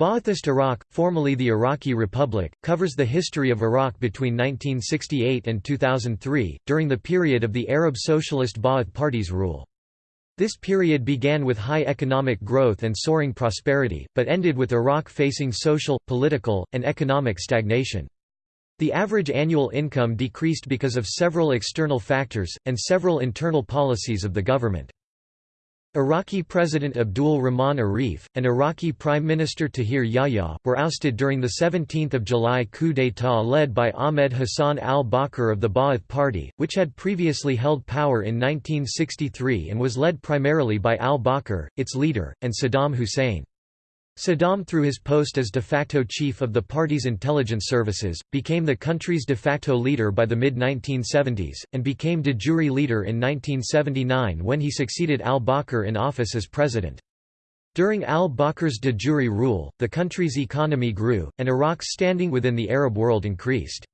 Ba'athist Iraq, formerly the Iraqi Republic, covers the history of Iraq between 1968 and 2003, during the period of the Arab Socialist Ba'ath Party's rule. This period began with high economic growth and soaring prosperity, but ended with Iraq facing social, political, and economic stagnation. The average annual income decreased because of several external factors, and several internal policies of the government. Iraqi President Abdul Rahman Arif, and Iraqi Prime Minister Tahir Yahya, were ousted during the 17 July coup d'état led by Ahmed Hassan al-Bakr of the Ba'ath Party, which had previously held power in 1963 and was led primarily by al-Bakr, its leader, and Saddam Hussein. Saddam through his post as de facto chief of the party's intelligence services, became the country's de facto leader by the mid-1970s, and became de jure leader in 1979 when he succeeded al-Bakr in office as president. During al-Bakr's de jure rule, the country's economy grew, and Iraq's standing within the Arab world increased.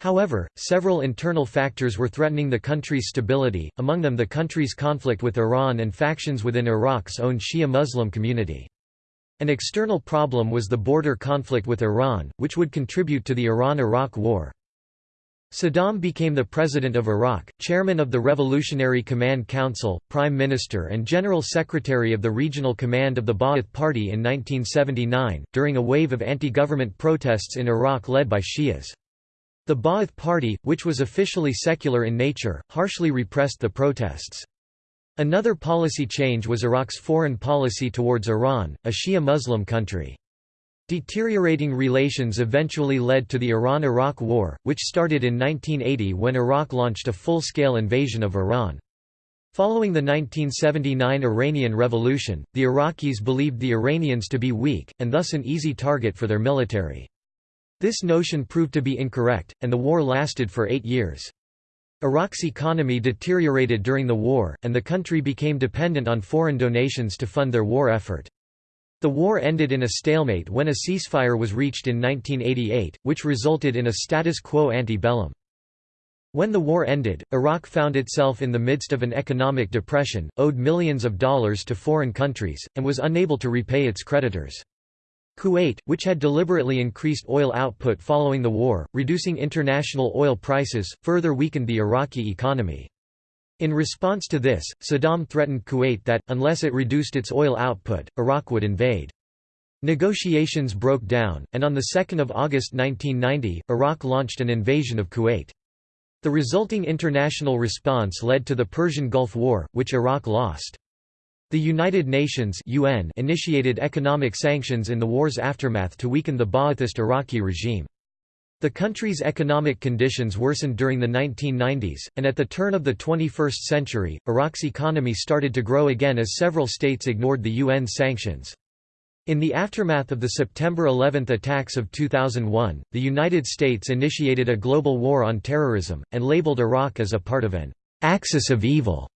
However, several internal factors were threatening the country's stability, among them the country's conflict with Iran and factions within Iraq's own Shia Muslim community. An external problem was the border conflict with Iran, which would contribute to the Iran–Iraq War. Saddam became the President of Iraq, Chairman of the Revolutionary Command Council, Prime Minister and General Secretary of the Regional Command of the Ba'ath Party in 1979, during a wave of anti-government protests in Iraq led by Shias. The Ba'ath Party, which was officially secular in nature, harshly repressed the protests. Another policy change was Iraq's foreign policy towards Iran, a Shia Muslim country. Deteriorating relations eventually led to the Iran–Iraq War, which started in 1980 when Iraq launched a full-scale invasion of Iran. Following the 1979 Iranian Revolution, the Iraqis believed the Iranians to be weak, and thus an easy target for their military. This notion proved to be incorrect, and the war lasted for eight years. Iraq's economy deteriorated during the war, and the country became dependent on foreign donations to fund their war effort. The war ended in a stalemate when a ceasefire was reached in 1988, which resulted in a status quo ante bellum. When the war ended, Iraq found itself in the midst of an economic depression, owed millions of dollars to foreign countries, and was unable to repay its creditors. Kuwait, which had deliberately increased oil output following the war, reducing international oil prices, further weakened the Iraqi economy. In response to this, Saddam threatened Kuwait that, unless it reduced its oil output, Iraq would invade. Negotiations broke down, and on 2 August 1990, Iraq launched an invasion of Kuwait. The resulting international response led to the Persian Gulf War, which Iraq lost. The United Nations UN initiated economic sanctions in the war's aftermath to weaken the Ba'athist Iraqi regime. The country's economic conditions worsened during the 1990s, and at the turn of the 21st century, Iraq's economy started to grow again as several states ignored the UN sanctions. In the aftermath of the September 11 attacks of 2001, the United States initiated a global war on terrorism, and labeled Iraq as a part of an «axis of evil»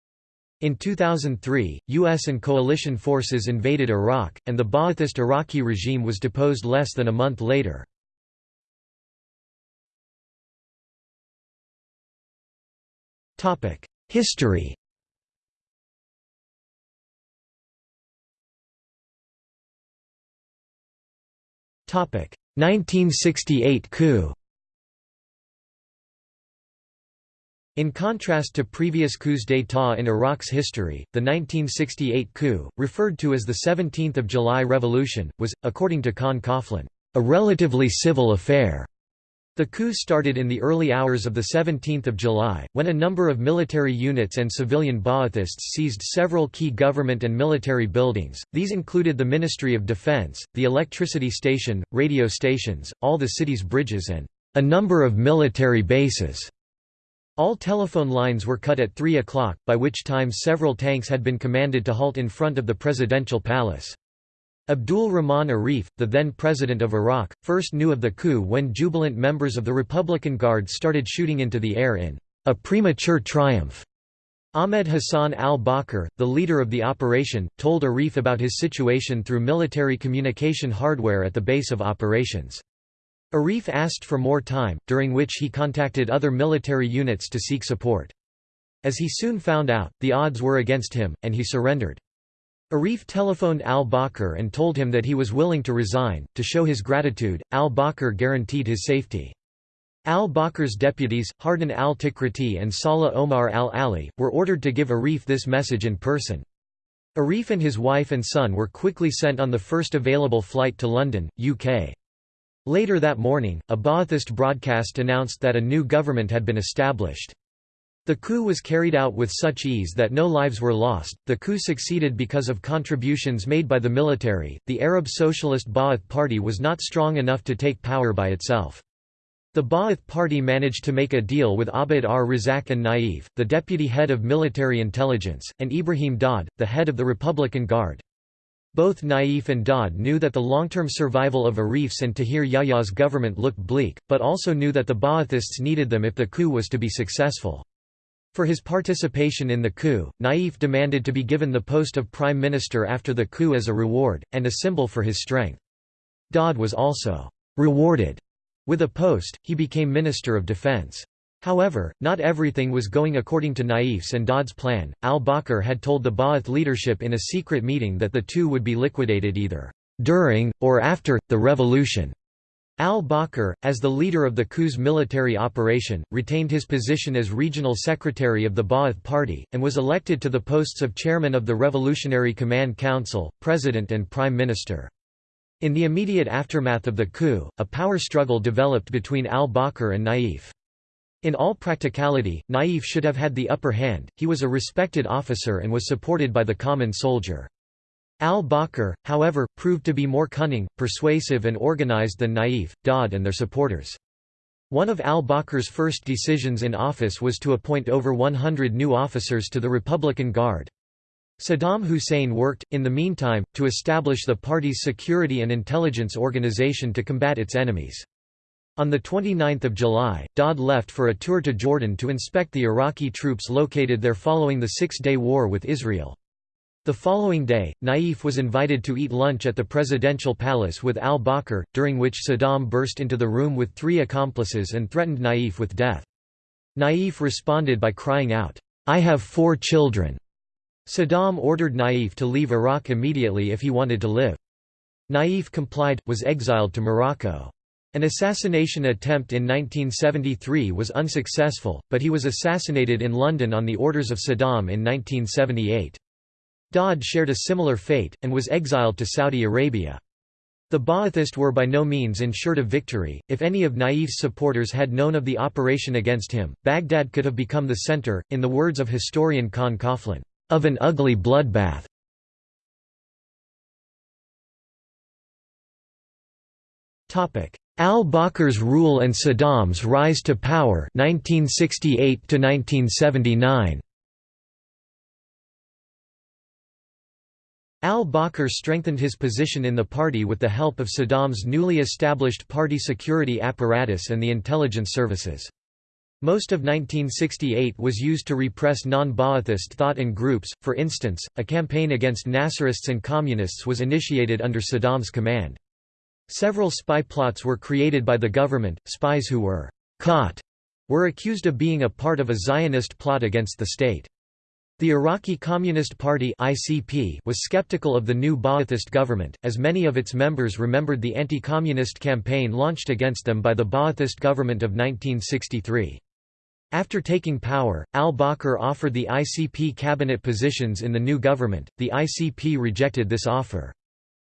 In 2003, U.S. and coalition forces invaded Iraq, and the Ba'athist Iraqi regime was deposed less than a month later. History Topic 1968 coup In contrast to previous coups d'état in Iraq's history, the 1968 coup, referred to as the 17th of July Revolution, was, according to Con Coughlin, a relatively civil affair. The coup started in the early hours of 17 July, when a number of military units and civilian Ba'athists seized several key government and military buildings, these included the Ministry of Defense, the electricity station, radio stations, all the city's bridges and a number of military bases. All telephone lines were cut at 3 o'clock, by which time several tanks had been commanded to halt in front of the presidential palace. Abdul Rahman Arif, the then president of Iraq, first knew of the coup when jubilant members of the Republican Guard started shooting into the air in a premature triumph. Ahmed Hassan al-Bakr, the leader of the operation, told Arif about his situation through military communication hardware at the base of operations. Arif asked for more time, during which he contacted other military units to seek support. As he soon found out, the odds were against him, and he surrendered. Arif telephoned al-Bakr and told him that he was willing to resign. To show his gratitude, al-Bakr guaranteed his safety. Al-Bakr's deputies, Hardan al-Tikriti and Salah Omar al-Ali, were ordered to give Arif this message in person. Arif and his wife and son were quickly sent on the first available flight to London, UK. Later that morning, a Ba'athist broadcast announced that a new government had been established. The coup was carried out with such ease that no lives were lost. The coup succeeded because of contributions made by the military. The Arab Socialist Ba'ath Party was not strong enough to take power by itself. The Ba'ath Party managed to make a deal with Abd ar-Razak and Naif, the deputy head of military intelligence, and Ibrahim Daud, the head of the Republican Guard. Both Naif and Daud knew that the long-term survival of Arif's and Tahir Yahya's government looked bleak, but also knew that the Ba'athists needed them if the coup was to be successful. For his participation in the coup, Naif demanded to be given the post of prime minister after the coup as a reward, and a symbol for his strength. Daud was also rewarded with a post, he became Minister of Defense. However, not everything was going according to Naif's and Daud's plan. Al-Bakr had told the Ba'ath leadership in a secret meeting that the two would be liquidated either during, or after, the revolution. Al-Bakr, as the leader of the coup's military operation, retained his position as regional secretary of the Ba'ath Party, and was elected to the posts of chairman of the Revolutionary Command Council, president and prime minister. In the immediate aftermath of the coup, a power struggle developed between al-Bakr and Naif. In all practicality, Naif should have had the upper hand, he was a respected officer and was supported by the common soldier. Al-Bakr, however, proved to be more cunning, persuasive and organized than Naif, Daud and their supporters. One of al-Bakr's first decisions in office was to appoint over 100 new officers to the Republican Guard. Saddam Hussein worked, in the meantime, to establish the party's security and intelligence organization to combat its enemies. On 29 July, Daud left for a tour to Jordan to inspect the Iraqi troops located there following the Six-Day War with Israel. The following day, Naif was invited to eat lunch at the presidential palace with al-Bakr, during which Saddam burst into the room with three accomplices and threatened Naif with death. Naif responded by crying out, "'I have four children'". Saddam ordered Naif to leave Iraq immediately if he wanted to live. Naif complied, was exiled to Morocco. An assassination attempt in 1973 was unsuccessful, but he was assassinated in London on the orders of Saddam in 1978. Daud shared a similar fate, and was exiled to Saudi Arabia. The Ba'athists were by no means ensured of victory. If any of Naif's supporters had known of the operation against him, Baghdad could have become the center, in the words of historian Con Coughlin, of an ugly bloodbath. Al-Bakr's rule and Saddam's rise to power 1968 1979 Al-Bakr strengthened his position in the party with the help of Saddam's newly established party security apparatus and the intelligence services. Most of 1968 was used to repress non-Ba'athist thought and groups, for instance, a campaign against Nasserists and Communists was initiated under Saddam's command. Several spy plots were created by the government, spies who were «caught» were accused of being a part of a Zionist plot against the state. The Iraqi Communist Party (ICP) was skeptical of the new Ba'athist government, as many of its members remembered the anti-communist campaign launched against them by the Ba'athist government of 1963. After taking power, al-Bakr offered the ICP cabinet positions in the new government. The ICP rejected this offer.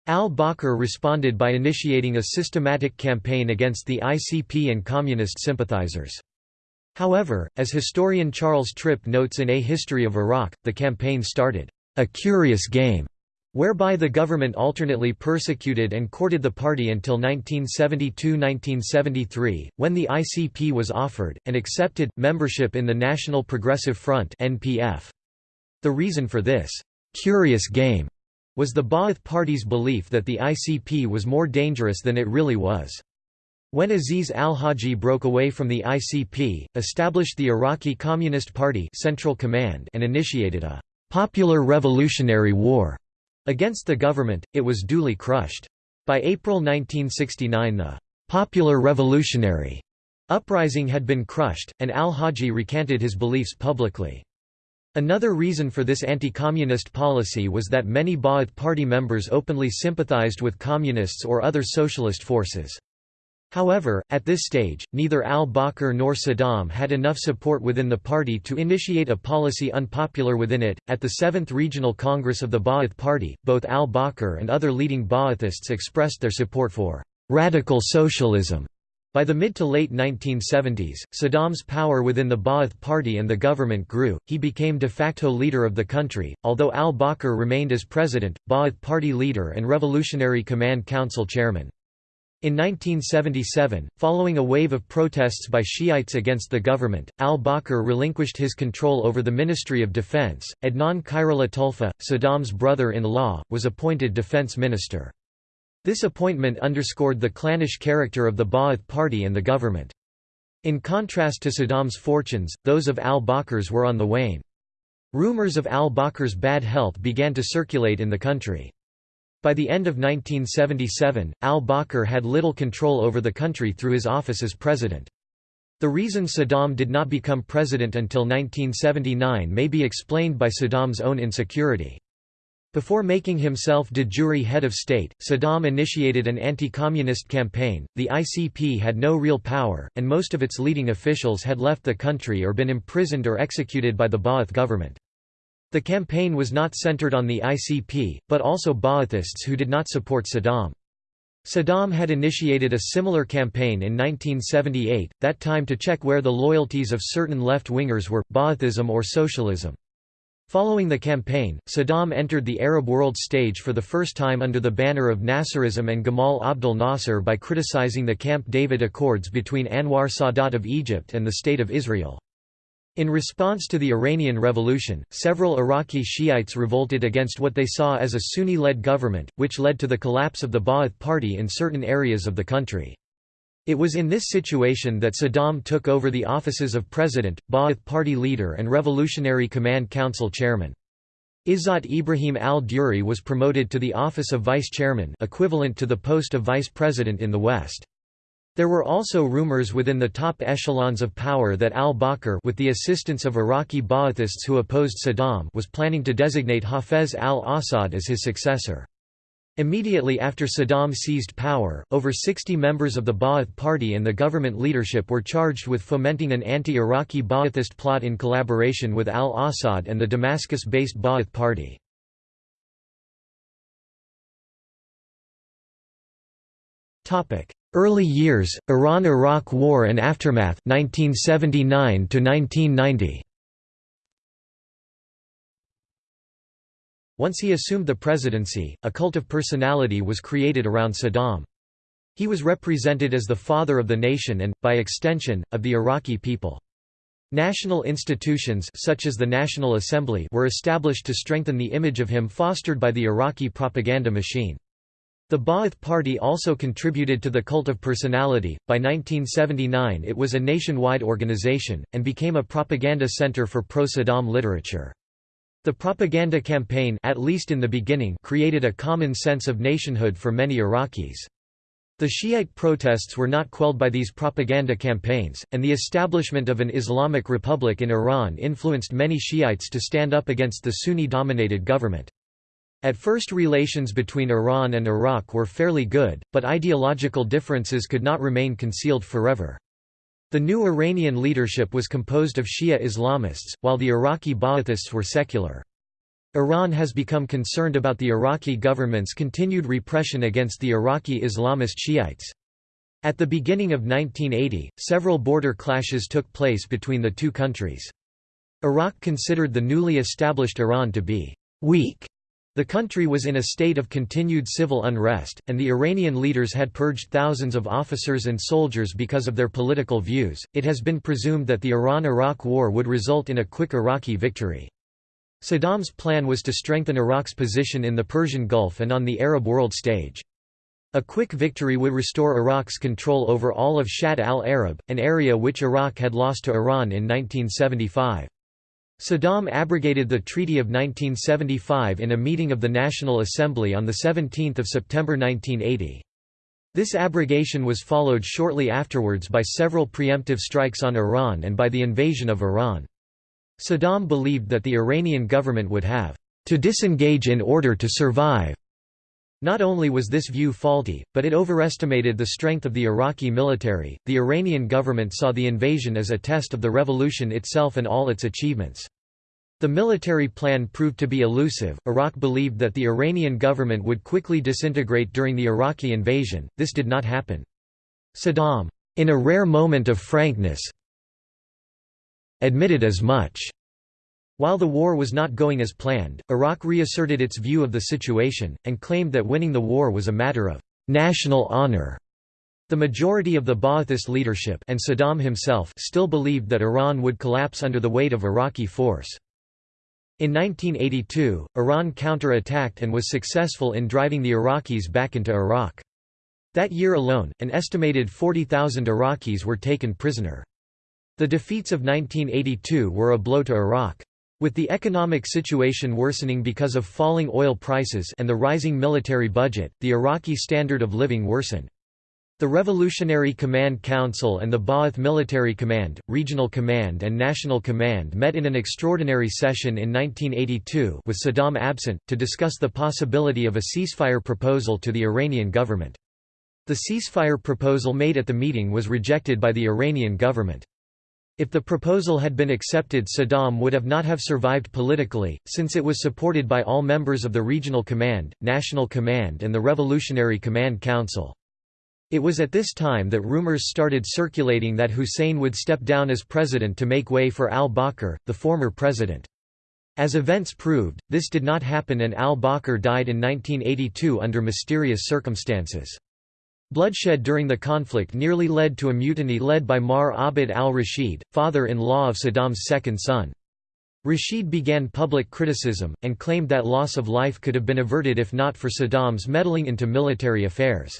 Al-Bakr responded by initiating a systematic campaign against the ICP and communist sympathizers. However, as historian Charles Tripp notes in A History of Iraq, the campaign started, "...a curious game." whereby the government alternately persecuted and courted the party until 1972–1973, when the ICP was offered, and accepted, membership in the National Progressive Front. The reason for this «curious game» was the Ba'ath Party's belief that the ICP was more dangerous than it really was. When Aziz al-Haji broke away from the ICP, established the Iraqi Communist Party Central Command and initiated a «popular revolutionary war» against the government, it was duly crushed. By April 1969 the «popular revolutionary» uprising had been crushed, and al-Haji recanted his beliefs publicly. Another reason for this anti-communist policy was that many Ba'ath Party members openly sympathized with communists or other socialist forces. However, at this stage, neither al-Bakr nor Saddam had enough support within the party to initiate a policy unpopular within it. At the 7th Regional Congress of the Ba'ath Party, both al-Bakr and other leading Ba'athists expressed their support for radical socialism. By the mid to late 1970s, Saddam's power within the Ba'ath Party and the government grew, he became de facto leader of the country, although al-Bakr remained as president, Ba'ath Party leader and Revolutionary Command Council chairman. In 1977, following a wave of protests by Shiites against the government, al-Bakr relinquished his control over the Ministry of Defense. Adnan Khairallah Saddam's brother-in-law, was appointed defense minister. This appointment underscored the clannish character of the Ba'ath Party and the government. In contrast to Saddam's fortunes, those of al-Bakr's were on the wane. Rumors of al-Bakr's bad health began to circulate in the country. By the end of 1977, al-Bakr had little control over the country through his office as president. The reason Saddam did not become president until 1979 may be explained by Saddam's own insecurity. Before making himself de jure head of state, Saddam initiated an anti-communist campaign. The ICP had no real power, and most of its leading officials had left the country or been imprisoned or executed by the Ba'ath government. The campaign was not centered on the ICP, but also Ba'athists who did not support Saddam. Saddam had initiated a similar campaign in 1978, that time to check where the loyalties of certain left-wingers were, Ba'athism or socialism. Following the campaign, Saddam entered the Arab world stage for the first time under the banner of Nasserism and Gamal Abdel Nasser by criticizing the Camp David Accords between Anwar Sadat of Egypt and the State of Israel. In response to the Iranian Revolution, several Iraqi Shiites revolted against what they saw as a Sunni-led government, which led to the collapse of the Ba'ath Party in certain areas of the country. It was in this situation that Saddam took over the offices of President, Ba'ath Party leader and Revolutionary Command Council chairman. Izzat Ibrahim al-Duri was promoted to the office of vice chairman equivalent to the post of vice president in the West. There were also rumors within the top echelons of power that al-Bakr with the assistance of Iraqi Ba'athists who opposed Saddam was planning to designate Hafez al-Assad as his successor. Immediately after Saddam seized power, over 60 members of the Ba'ath Party and the government leadership were charged with fomenting an anti-Iraqi Ba'athist plot in collaboration with al-Assad and the Damascus-based Ba'ath Party. Early years, Iran–Iraq War and aftermath 1979 to 1990. Once he assumed the presidency, a cult of personality was created around Saddam. He was represented as the father of the nation and, by extension, of the Iraqi people. National institutions such as the National Assembly were established to strengthen the image of him fostered by the Iraqi propaganda machine. The Ba'ath Party also contributed to the cult of personality. By 1979, it was a nationwide organization, and became a propaganda center for pro Saddam literature. The propaganda campaign at least in the beginning created a common sense of nationhood for many Iraqis. The Shiite protests were not quelled by these propaganda campaigns, and the establishment of an Islamic Republic in Iran influenced many Shiites to stand up against the Sunni-dominated government. At first relations between Iran and Iraq were fairly good, but ideological differences could not remain concealed forever. The new Iranian leadership was composed of Shia Islamists, while the Iraqi Ba'athists were secular. Iran has become concerned about the Iraqi government's continued repression against the Iraqi Islamist Shiites. At the beginning of 1980, several border clashes took place between the two countries. Iraq considered the newly established Iran to be weak the country was in a state of continued civil unrest, and the Iranian leaders had purged thousands of officers and soldiers because of their political views. It has been presumed that the Iran Iraq War would result in a quick Iraqi victory. Saddam's plan was to strengthen Iraq's position in the Persian Gulf and on the Arab world stage. A quick victory would restore Iraq's control over all of Shatt al-Arab, an area which Iraq had lost to Iran in 1975. Saddam abrogated the Treaty of 1975 in a meeting of the National Assembly on 17 September 1980. This abrogation was followed shortly afterwards by several preemptive strikes on Iran and by the invasion of Iran. Saddam believed that the Iranian government would have to disengage in order to survive. Not only was this view faulty, but it overestimated the strength of the Iraqi military. The Iranian government saw the invasion as a test of the revolution itself and all its achievements. The military plan proved to be elusive. Iraq believed that the Iranian government would quickly disintegrate during the Iraqi invasion. This did not happen. Saddam, in a rare moment of frankness, admitted as much. While the war was not going as planned, Iraq reasserted its view of the situation, and claimed that winning the war was a matter of national honor. The majority of the Ba'athist leadership and Saddam himself still believed that Iran would collapse under the weight of Iraqi force. In 1982, Iran counter-attacked and was successful in driving the Iraqis back into Iraq. That year alone, an estimated 40,000 Iraqis were taken prisoner. The defeats of 1982 were a blow to Iraq. With the economic situation worsening because of falling oil prices and the rising military budget, the Iraqi standard of living worsened. The Revolutionary Command Council and the Ba'ath Military Command, Regional Command and National Command met in an extraordinary session in 1982 with Saddam absent, to discuss the possibility of a ceasefire proposal to the Iranian government. The ceasefire proposal made at the meeting was rejected by the Iranian government. If the proposal had been accepted Saddam would have not have survived politically, since it was supported by all members of the Regional Command, National Command and the Revolutionary Command Council. It was at this time that rumors started circulating that Hussein would step down as president to make way for al-Bakr, the former president. As events proved, this did not happen and al-Bakr died in 1982 under mysterious circumstances. Bloodshed during the conflict nearly led to a mutiny led by Maher Abd al-Rashid, father-in-law of Saddam's second son. Rashid began public criticism, and claimed that loss of life could have been averted if not for Saddam's meddling into military affairs.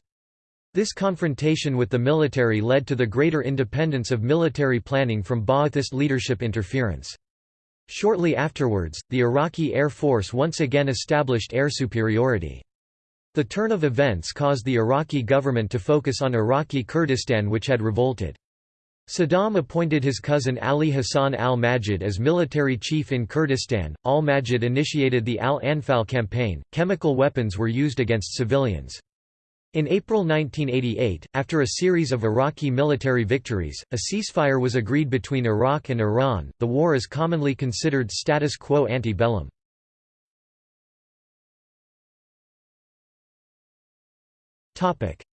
This confrontation with the military led to the greater independence of military planning from Ba'athist leadership interference. Shortly afterwards, the Iraqi Air Force once again established air superiority. The turn of events caused the Iraqi government to focus on Iraqi Kurdistan which had revolted. Saddam appointed his cousin Ali Hassan al-Majid as military chief in Kurdistan. Al-Majid initiated the Al-Anfal campaign. Chemical weapons were used against civilians. In April 1988, after a series of Iraqi military victories, a ceasefire was agreed between Iraq and Iran. The war is commonly considered status quo ante bellum.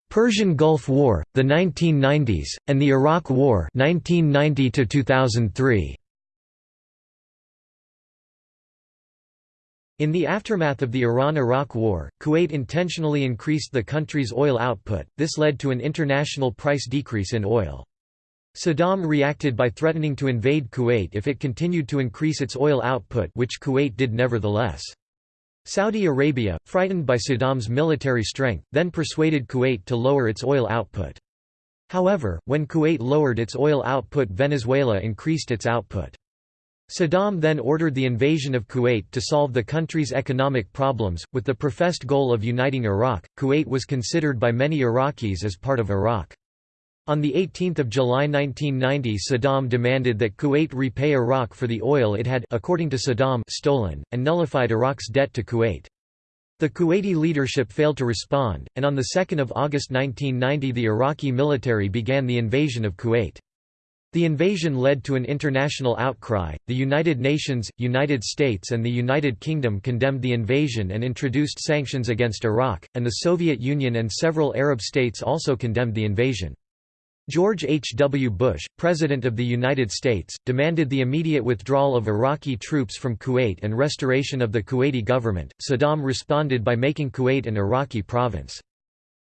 Persian Gulf War, the 1990s, and the Iraq War 1990 -2003. In the aftermath of the Iran–Iraq War, Kuwait intentionally increased the country's oil output, this led to an international price decrease in oil. Saddam reacted by threatening to invade Kuwait if it continued to increase its oil output which Kuwait did nevertheless. Saudi Arabia, frightened by Saddam's military strength, then persuaded Kuwait to lower its oil output. However, when Kuwait lowered its oil output Venezuela increased its output. Saddam then ordered the invasion of Kuwait to solve the country's economic problems, with the professed goal of uniting Iraq. Kuwait was considered by many Iraqis as part of Iraq. On 18 July 1990 Saddam demanded that Kuwait repay Iraq for the oil it had according to Saddam stolen, and nullified Iraq's debt to Kuwait. The Kuwaiti leadership failed to respond, and on 2 August 1990 the Iraqi military began the invasion of Kuwait. The invasion led to an international outcry. The United Nations, United States, and the United Kingdom condemned the invasion and introduced sanctions against Iraq, and the Soviet Union and several Arab states also condemned the invasion. George H. W. Bush, President of the United States, demanded the immediate withdrawal of Iraqi troops from Kuwait and restoration of the Kuwaiti government. Saddam responded by making Kuwait an Iraqi province.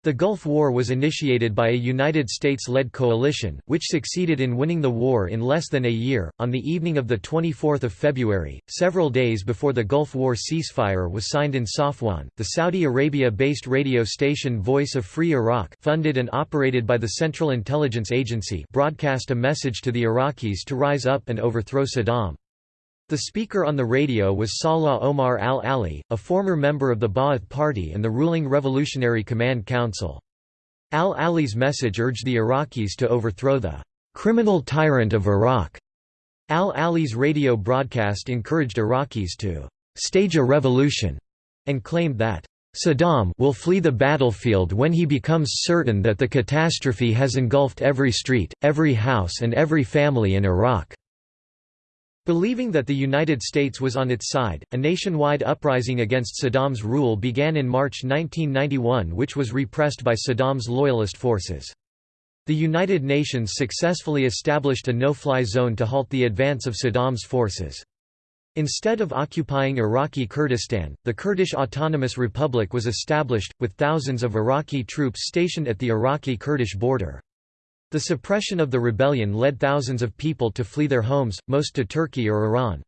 The Gulf War was initiated by a United States-led coalition, which succeeded in winning the war in less than a year. On the evening of the 24th of February, several days before the Gulf War ceasefire was signed in Safwan, the Saudi Arabia-based radio station Voice of Free Iraq, funded and operated by the Central Intelligence Agency, broadcast a message to the Iraqis to rise up and overthrow Saddam. The speaker on the radio was Salah Omar al-Ali, a former member of the Ba'ath Party and the ruling Revolutionary Command Council. Al-Ali's message urged the Iraqis to overthrow the "...criminal tyrant of Iraq." Al-Ali's radio broadcast encouraged Iraqis to «stage a revolution» and claimed that Saddam will flee the battlefield when he becomes certain that the catastrophe has engulfed every street, every house and every family in Iraq. Believing that the United States was on its side, a nationwide uprising against Saddam's rule began in March 1991 which was repressed by Saddam's loyalist forces. The United Nations successfully established a no-fly zone to halt the advance of Saddam's forces. Instead of occupying Iraqi Kurdistan, the Kurdish Autonomous Republic was established, with thousands of Iraqi troops stationed at the Iraqi-Kurdish border. The suppression of the rebellion led thousands of people to flee their homes, most to Turkey or Iran.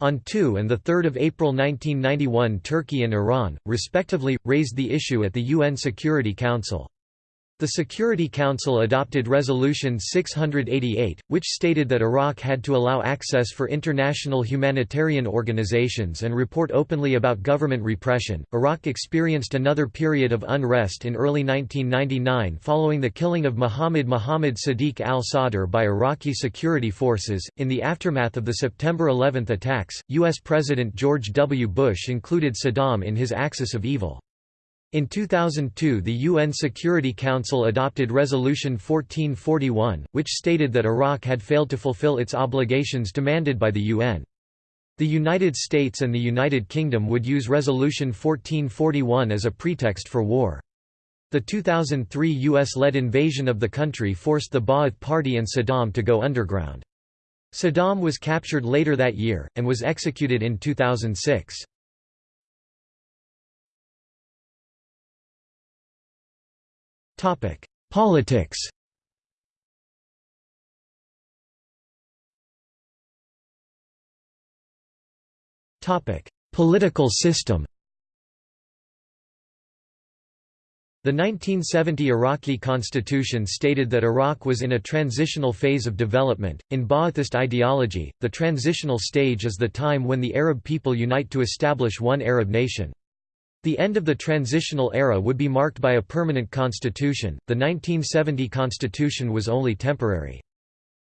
On 2 and 3 April 1991 Turkey and Iran, respectively, raised the issue at the UN Security Council. The Security Council adopted Resolution 688, which stated that Iraq had to allow access for international humanitarian organizations and report openly about government repression. Iraq experienced another period of unrest in early 1999 following the killing of Muhammad Muhammad Sadiq al Sadr by Iraqi security forces. In the aftermath of the September 11 attacks, U.S. President George W. Bush included Saddam in his axis of evil. In 2002 the UN Security Council adopted Resolution 1441, which stated that Iraq had failed to fulfill its obligations demanded by the UN. The United States and the United Kingdom would use Resolution 1441 as a pretext for war. The 2003 US-led invasion of the country forced the Ba'ath Party and Saddam to go underground. Saddam was captured later that year, and was executed in 2006. Politics Political system The 1970 Iraqi constitution stated that Iraq was in a transitional phase of development. In Ba'athist ideology, the transitional stage is the time when the Arab people unite to establish one Arab nation. The end of the transitional era would be marked by a permanent constitution, the 1970 constitution was only temporary.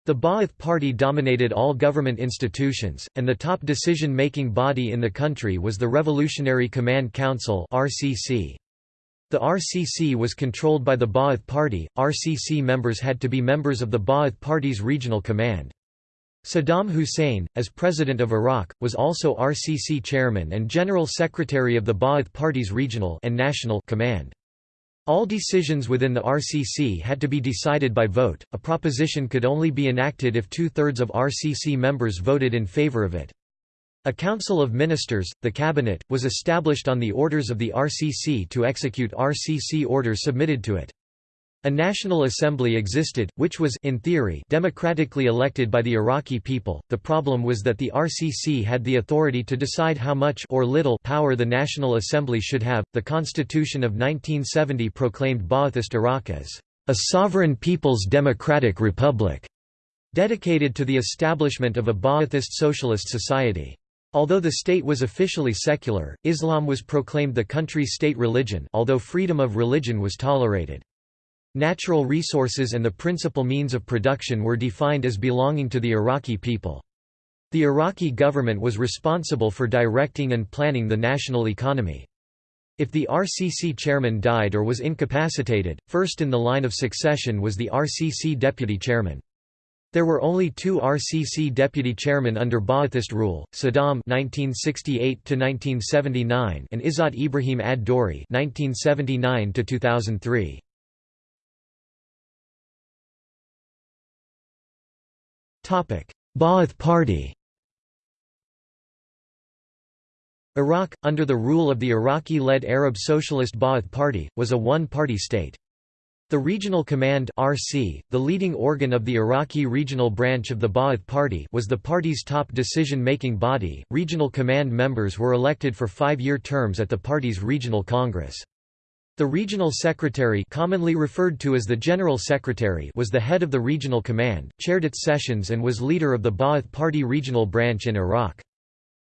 The Ba'ath Party dominated all government institutions, and the top decision-making body in the country was the Revolutionary Command Council. The RCC was controlled by the Ba'ath Party, RCC members had to be members of the Ba'ath Party's regional command. Saddam Hussein, as President of Iraq, was also RCC chairman and General Secretary of the Ba'ath Party's regional and national command. All decisions within the RCC had to be decided by vote, a proposition could only be enacted if two-thirds of RCC members voted in favor of it. A Council of Ministers, the Cabinet, was established on the orders of the RCC to execute RCC orders submitted to it. A National Assembly existed, which was in theory democratically elected by the Iraqi people. The problem was that the RCC had the authority to decide how much or little power the National Assembly should have. The Constitution of 1970 proclaimed Ba'athist Iraq as a sovereign people's democratic republic, dedicated to the establishment of a Ba'athist socialist society. Although the state was officially secular, Islam was proclaimed the country's state religion although freedom of religion was tolerated. Natural resources and the principal means of production were defined as belonging to the Iraqi people. The Iraqi government was responsible for directing and planning the national economy. If the RCC chairman died or was incapacitated, first in the line of succession was the RCC deputy chairman. There were only two RCC deputy chairmen under Ba'athist rule, Saddam (1968–1979) and Izzat Ibrahim ad-Dori (1979–2003). Ba'ath Party Iraq, under the rule of the Iraqi-led Arab Socialist Ba'ath Party, was a one-party state. The Regional Command RC, the leading organ of the Iraqi regional branch of the Ba'ath Party was the party's top decision-making body. Regional Command members were elected for five-year terms at the party's regional congress. The regional secretary commonly referred to as the general secretary was the head of the regional command, chaired its sessions and was leader of the Ba'ath Party regional branch in Iraq.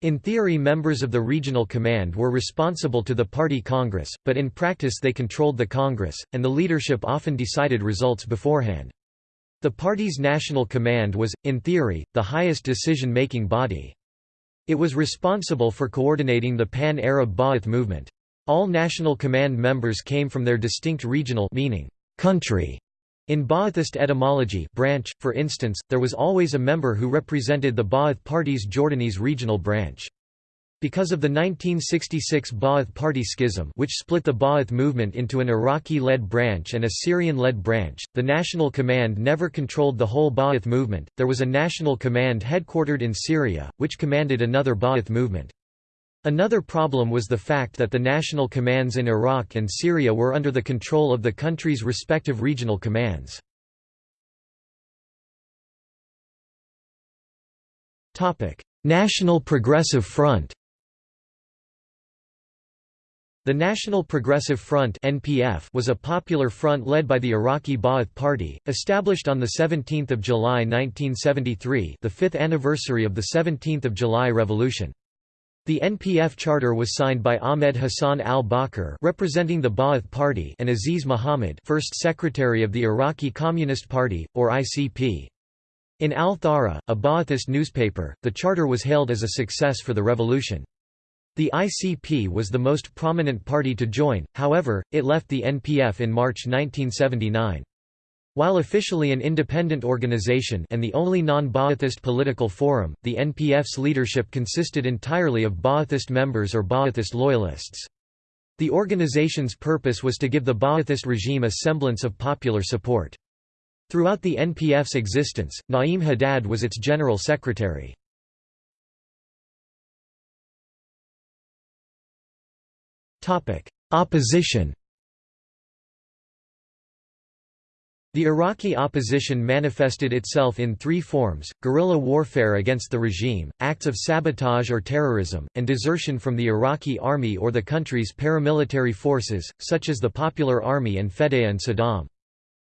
In theory members of the regional command were responsible to the party congress, but in practice they controlled the congress, and the leadership often decided results beforehand. The party's national command was, in theory, the highest decision-making body. It was responsible for coordinating the pan-Arab Ba'ath movement. All national command members came from their distinct regional meaning, country. In Ba'athist etymology branch, for instance, there was always a member who represented the Ba'ath Party's Jordanese regional branch. Because of the 1966 Ba'ath Party schism which split the Ba'ath movement into an Iraqi-led branch and a Syrian-led branch, the National Command never controlled the whole Ba'ath movement, there was a National Command headquartered in Syria, which commanded another Ba'ath movement. Another problem was the fact that the national commands in Iraq and Syria were under the control of the country's respective regional commands. National Progressive Front the National Progressive Front (NPF) was a popular front led by the Iraqi Ba'ath Party, established on the 17th of July 1973, the 5th anniversary of the 17th of July Revolution. The NPF charter was signed by Ahmed Hassan al-Bakr representing the Ba'ath Party and Aziz Muhammad first secretary of the Iraqi Communist Party, or ICP. In Al-Thawra, a Ba'athist newspaper, the charter was hailed as a success for the revolution. The ICP was the most prominent party to join, however, it left the NPF in March 1979. While officially an independent organization and the only non-Ba'athist political forum, the NPF's leadership consisted entirely of Ba'athist members or Ba'athist loyalists. The organization's purpose was to give the Ba'athist regime a semblance of popular support. Throughout the NPF's existence, Na'im Haddad was its general secretary. Opposition The Iraqi opposition manifested itself in three forms, guerrilla warfare against the regime, acts of sabotage or terrorism, and desertion from the Iraqi army or the country's paramilitary forces, such as the Popular Army and Fedayeen and Saddam.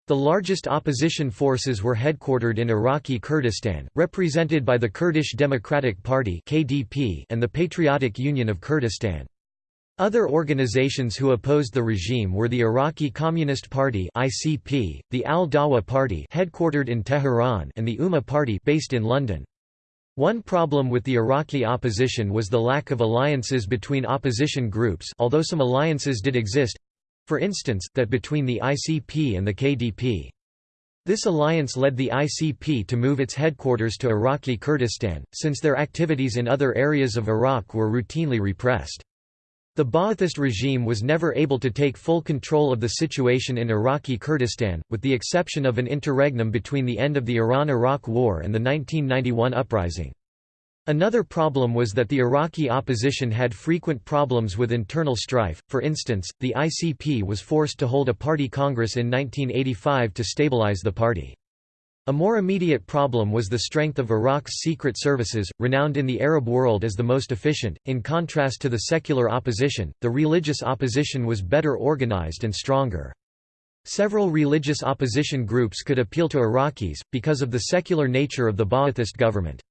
The largest opposition forces were headquartered in Iraqi Kurdistan, represented by the Kurdish Democratic Party and the Patriotic Union of Kurdistan. Other organizations who opposed the regime were the Iraqi Communist Party (ICP), the Al-Dawa Party, headquartered in Tehran, and the Ummah Party, based in London. One problem with the Iraqi opposition was the lack of alliances between opposition groups, although some alliances did exist, for instance, that between the ICP and the KDP. This alliance led the ICP to move its headquarters to Iraqi Kurdistan, since their activities in other areas of Iraq were routinely repressed. The Ba'athist regime was never able to take full control of the situation in Iraqi Kurdistan, with the exception of an interregnum between the end of the Iran–Iraq War and the 1991 uprising. Another problem was that the Iraqi opposition had frequent problems with internal strife, for instance, the ICP was forced to hold a party congress in 1985 to stabilize the party. A more immediate problem was the strength of Iraq's secret services, renowned in the Arab world as the most efficient. In contrast to the secular opposition, the religious opposition was better organized and stronger. Several religious opposition groups could appeal to Iraqis, because of the secular nature of the Ba'athist government.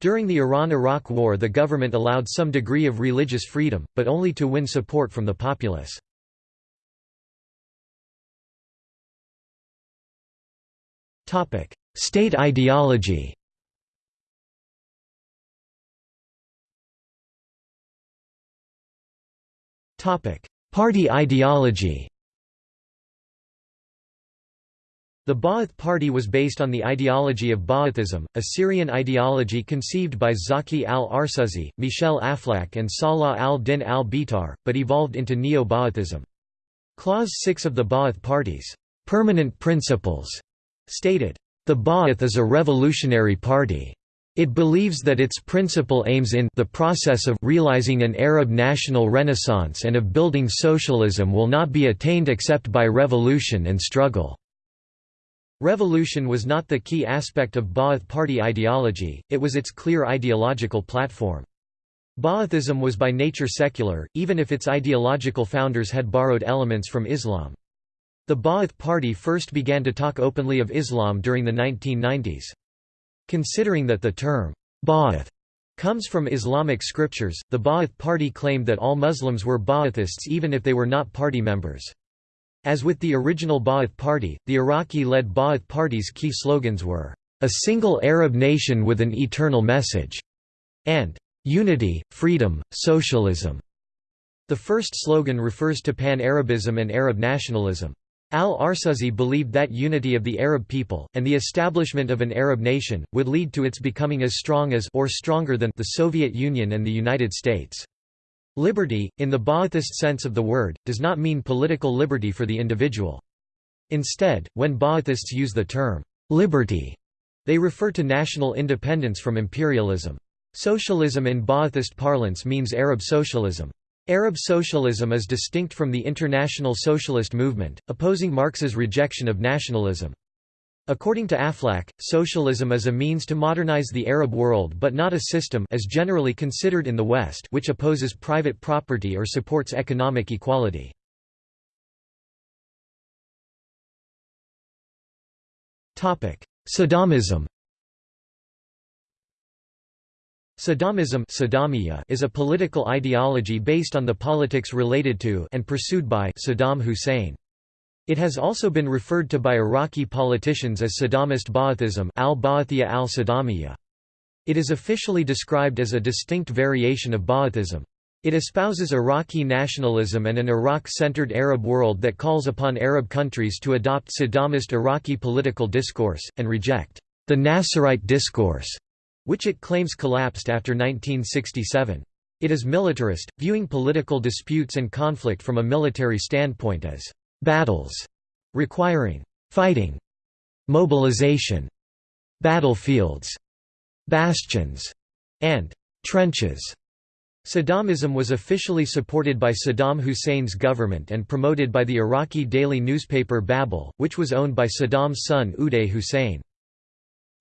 During the Iran–Iraq War the government allowed some degree of religious freedom, but only to win support from the populace. Topic: State ideology. Topic: Party ideology. The Ba'ath Party was based on the ideology of Ba'athism, a Syrian ideology conceived by Zaki al-Arsuzi, Michel Aflaq and Salah al-Din al-Bitar, but evolved into Neo-Ba'athism. Clause 6 of the Ba'ath Party's permanent principles stated, "...the Ba'ath is a revolutionary party. It believes that its principal aims in the process of realizing an Arab national renaissance and of building socialism will not be attained except by revolution and struggle." Revolution was not the key aspect of Ba'ath party ideology, it was its clear ideological platform. Ba'athism was by nature secular, even if its ideological founders had borrowed elements from Islam. The Ba'ath Party first began to talk openly of Islam during the 1990s. Considering that the term, Ba'ath, comes from Islamic scriptures, the Ba'ath Party claimed that all Muslims were Ba'athists even if they were not party members. As with the original Ba'ath Party, the Iraqi-led Ba'ath Party's key slogans were, "...a single Arab nation with an eternal message", and "...unity, freedom, socialism". The first slogan refers to Pan-Arabism and Arab nationalism. Al-Arsuzi believed that unity of the Arab people, and the establishment of an Arab nation, would lead to its becoming as strong as or stronger than the Soviet Union and the United States. Liberty, in the Ba'athist sense of the word, does not mean political liberty for the individual. Instead, when Ba'athists use the term, liberty, they refer to national independence from imperialism. Socialism in Ba'athist parlance means Arab socialism. Arab socialism is distinct from the international socialist movement, opposing Marx's rejection of nationalism. According to Aflaq, socialism is a means to modernize the Arab world but not a system as generally considered in the West which opposes private property or supports economic equality. Saddamism Saddamism is a political ideology based on the politics related to and pursued by Saddam Hussein. It has also been referred to by Iraqi politicians as Saddamist Ba'athism al-Ba'athiyya al-Saddamiyya. It is officially described as a distinct variation of Ba'athism. It espouses Iraqi nationalism and an Iraq-centered Arab world that calls upon Arab countries to adopt Saddamist Iraqi political discourse, and reject the Nasserite discourse, which it claims collapsed after 1967. It is militarist, viewing political disputes and conflict from a military standpoint as battles requiring fighting, mobilization, battlefields, bastions, and trenches. Saddamism was officially supported by Saddam Hussein's government and promoted by the Iraqi daily newspaper Babel, which was owned by Saddam's son Uday Hussein.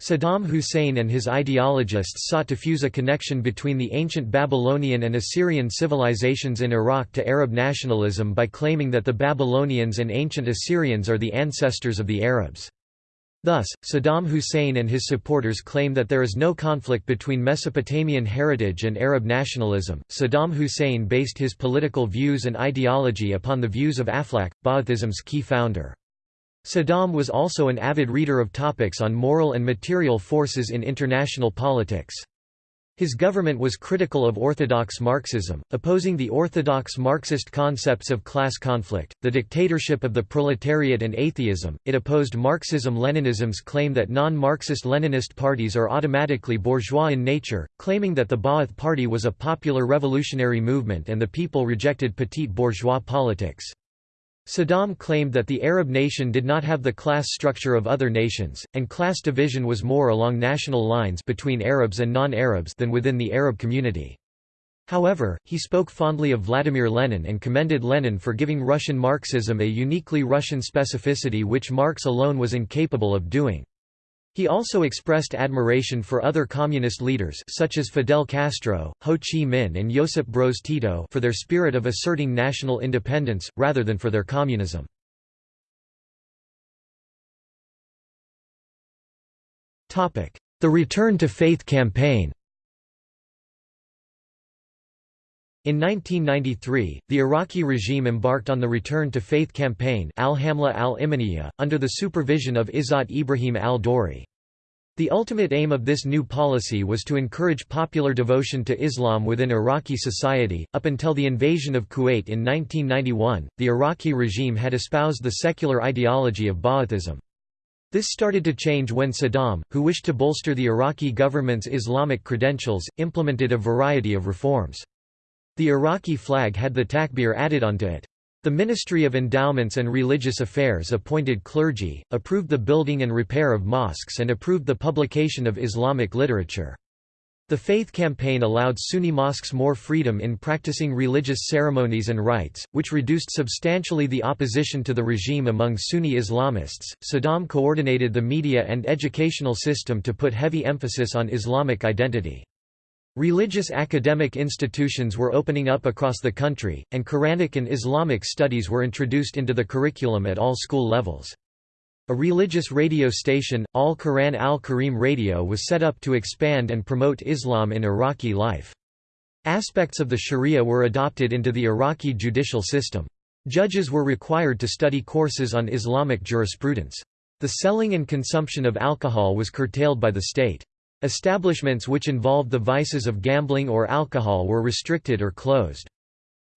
Saddam Hussein and his ideologists sought to fuse a connection between the ancient Babylonian and Assyrian civilizations in Iraq to Arab nationalism by claiming that the Babylonians and ancient Assyrians are the ancestors of the Arabs. Thus, Saddam Hussein and his supporters claim that there is no conflict between Mesopotamian heritage and Arab nationalism. Saddam Hussein based his political views and ideology upon the views of Aflaq, Ba'athism's key founder. Saddam was also an avid reader of topics on moral and material forces in international politics. His government was critical of orthodox Marxism, opposing the orthodox Marxist concepts of class conflict, the dictatorship of the proletariat and atheism. It opposed Marxism-Leninism's claim that non-Marxist Leninist parties are automatically bourgeois in nature, claiming that the Ba'ath Party was a popular revolutionary movement and the people rejected petite bourgeois politics. Saddam claimed that the Arab nation did not have the class structure of other nations, and class division was more along national lines between Arabs and non-Arabs than within the Arab community. However, he spoke fondly of Vladimir Lenin and commended Lenin for giving Russian Marxism a uniquely Russian specificity which Marx alone was incapable of doing. He also expressed admiration for other communist leaders such as Fidel Castro, Ho Chi Minh and Josip Broz Tito for their spirit of asserting national independence, rather than for their communism. The Return to Faith campaign In 1993, the Iraqi regime embarked on the Return to Faith campaign al-Hamla al under the supervision of Izzat Ibrahim al-Dori. The ultimate aim of this new policy was to encourage popular devotion to Islam within Iraqi society. Up until the invasion of Kuwait in 1991, the Iraqi regime had espoused the secular ideology of Ba'athism. This started to change when Saddam, who wished to bolster the Iraqi government's Islamic credentials, implemented a variety of reforms. The Iraqi flag had the takbir added onto it. The Ministry of Endowments and Religious Affairs appointed clergy, approved the building and repair of mosques and approved the publication of Islamic literature. The faith campaign allowed Sunni mosques more freedom in practicing religious ceremonies and rites, which reduced substantially the opposition to the regime among Sunni Islamists. Saddam coordinated the media and educational system to put heavy emphasis on Islamic identity. Religious academic institutions were opening up across the country, and Quranic and Islamic studies were introduced into the curriculum at all school levels. A religious radio station, Al Quran Al Kareem Radio was set up to expand and promote Islam in Iraqi life. Aspects of the Sharia were adopted into the Iraqi judicial system. Judges were required to study courses on Islamic jurisprudence. The selling and consumption of alcohol was curtailed by the state. Establishments which involved the vices of gambling or alcohol were restricted or closed.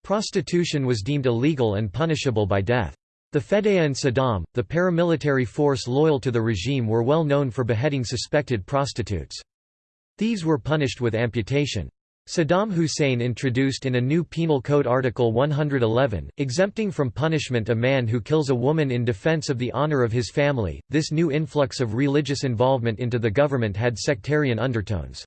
Prostitution was deemed illegal and punishable by death. The Fedayeen and Saddam, the paramilitary force loyal to the regime were well known for beheading suspected prostitutes. Thieves were punished with amputation. Saddam Hussein introduced in a new Penal Code Article 111, exempting from punishment a man who kills a woman in defense of the honor of his family. This new influx of religious involvement into the government had sectarian undertones.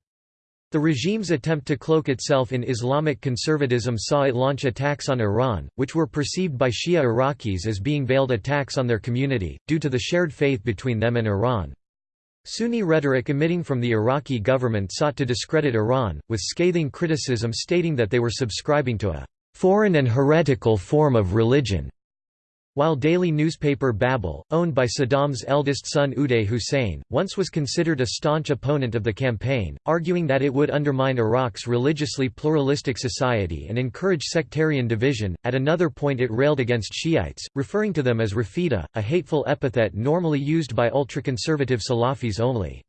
The regime's attempt to cloak itself in Islamic conservatism saw it launch attacks on Iran, which were perceived by Shia Iraqis as being veiled attacks on their community, due to the shared faith between them and Iran. Sunni rhetoric emitting from the Iraqi government sought to discredit Iran, with scathing criticism stating that they were subscribing to a «foreign and heretical form of religion», while daily newspaper Babel, owned by Saddam's eldest son Uday Hussein, once was considered a staunch opponent of the campaign, arguing that it would undermine Iraq's religiously pluralistic society and encourage sectarian division. At another point, it railed against Shiites, referring to them as Rafida, a hateful epithet normally used by ultraconservative Salafis only.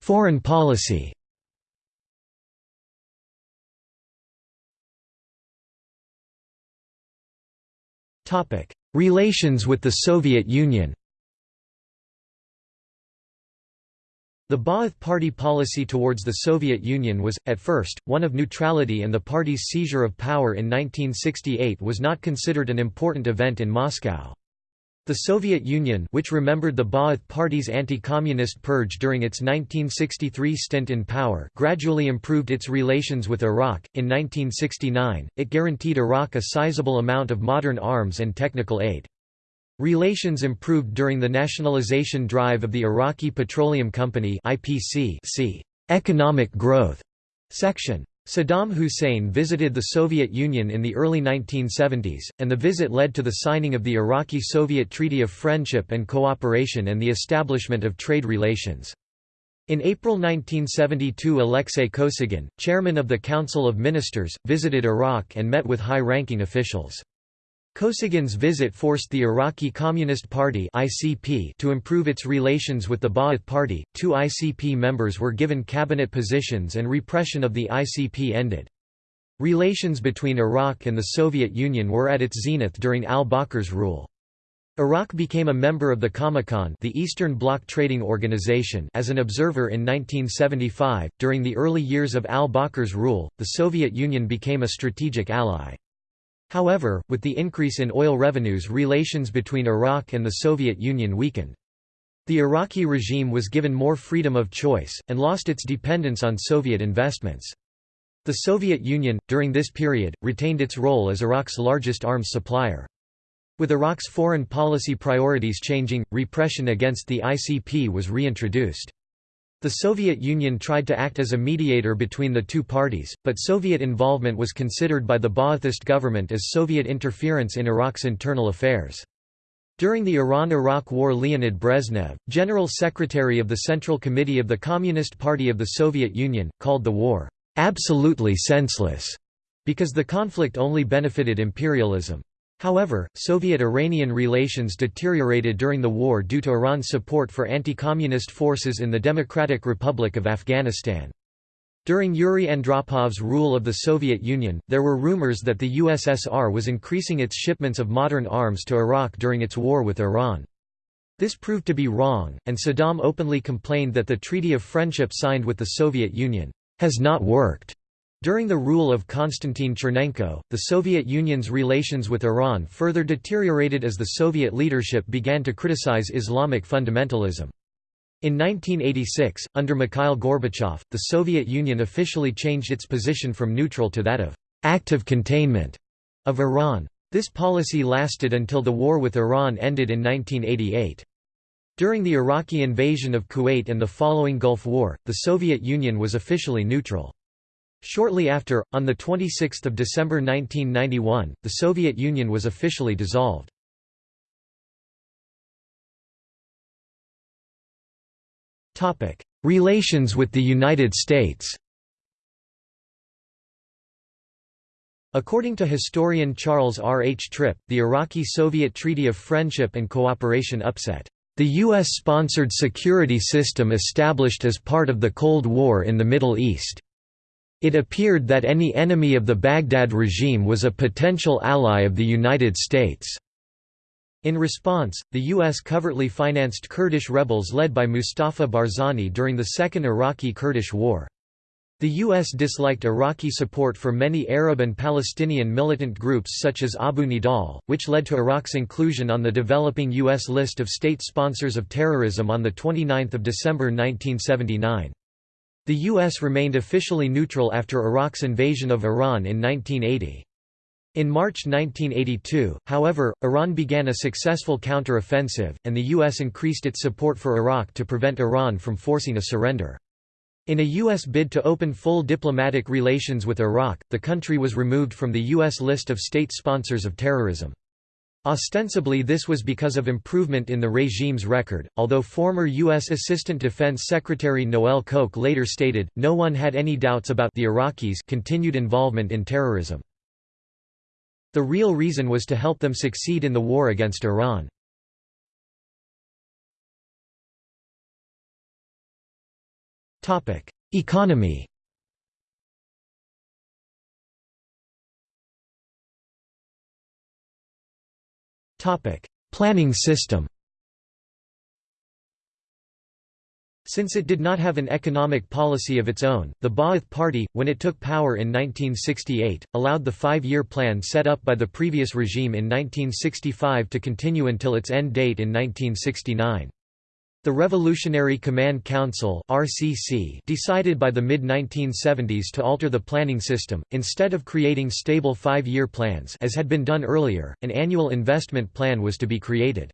Foreign policy Relations with the Soviet Union The Ba'ath Party policy towards the Soviet Union was, at first, one of neutrality and the party's seizure of power in 1968 was not considered an important event in Moscow. The Soviet Union which remembered the Ba'ath Party's anti-communist purge during its 1963 stint in power gradually improved its relations with Iraq. In 1969, it guaranteed Iraq a sizable amount of modern arms and technical aid. Relations improved during the nationalization drive of the Iraqi Petroleum Company IPC economic growth section. Saddam Hussein visited the Soviet Union in the early 1970s, and the visit led to the signing of the Iraqi-Soviet Treaty of Friendship and Cooperation and the establishment of trade relations. In April 1972 Alexei Kosygin, chairman of the Council of Ministers, visited Iraq and met with high-ranking officials. Kosygin's visit forced the Iraqi Communist Party (ICP) to improve its relations with the Ba'ath Party. Two ICP members were given cabinet positions and repression of the ICP ended. Relations between Iraq and the Soviet Union were at its zenith during al-Bakr's rule. Iraq became a member of the Comecon, the Eastern Bloc Trading Organization, as an observer in 1975. During the early years of al-Bakr's rule, the Soviet Union became a strategic ally. However, with the increase in oil revenues relations between Iraq and the Soviet Union weakened. The Iraqi regime was given more freedom of choice, and lost its dependence on Soviet investments. The Soviet Union, during this period, retained its role as Iraq's largest arms supplier. With Iraq's foreign policy priorities changing, repression against the ICP was reintroduced. The Soviet Union tried to act as a mediator between the two parties, but Soviet involvement was considered by the Ba'athist government as Soviet interference in Iraq's internal affairs. During the Iran–Iraq War Leonid Brezhnev, General Secretary of the Central Committee of the Communist Party of the Soviet Union, called the war, "...absolutely senseless", because the conflict only benefited imperialism. However, Soviet-Iranian relations deteriorated during the war due to Iran's support for anti-communist forces in the Democratic Republic of Afghanistan. During Yuri Andropov's rule of the Soviet Union, there were rumors that the USSR was increasing its shipments of modern arms to Iraq during its war with Iran. This proved to be wrong, and Saddam openly complained that the Treaty of Friendship signed with the Soviet Union has not worked. During the rule of Konstantin Chernenko, the Soviet Union's relations with Iran further deteriorated as the Soviet leadership began to criticize Islamic fundamentalism. In 1986, under Mikhail Gorbachev, the Soviet Union officially changed its position from neutral to that of active containment of Iran. This policy lasted until the war with Iran ended in 1988. During the Iraqi invasion of Kuwait and the following Gulf War, the Soviet Union was officially neutral. Shortly after, on 26 December 1991, the Soviet Union was officially dissolved. Relations with the United States According to historian Charles R. H. Tripp, the Iraqi-Soviet Treaty of Friendship and Cooperation upset the U.S.-sponsored security system established as part of the Cold War in the Middle East. It appeared that any enemy of the Baghdad regime was a potential ally of the United States. In response, the U.S. covertly financed Kurdish rebels led by Mustafa Barzani during the Second Iraqi-Kurdish War. The U.S. disliked Iraqi support for many Arab and Palestinian militant groups such as Abu Nidal, which led to Iraq's inclusion on the developing U.S. list of state sponsors of terrorism on 29 December 1979. The U.S. remained officially neutral after Iraq's invasion of Iran in 1980. In March 1982, however, Iran began a successful counter-offensive, and the U.S. increased its support for Iraq to prevent Iran from forcing a surrender. In a U.S. bid to open full diplomatic relations with Iraq, the country was removed from the U.S. list of state sponsors of terrorism. Ostensibly this was because of improvement in the regime's record, although former U.S. Assistant Defense Secretary Noel Koch later stated, no one had any doubts about the Iraqis' continued involvement in terrorism. The real reason was to help them succeed in the war against Iran. Economy Planning system Since it did not have an economic policy of its own, the Ba'ath Party, when it took power in 1968, allowed the five-year plan set up by the previous regime in 1965 to continue until its end date in 1969. The Revolutionary Command Council (RCC) decided by the mid-1970s to alter the planning system instead of creating stable 5-year plans as had been done earlier. An annual investment plan was to be created.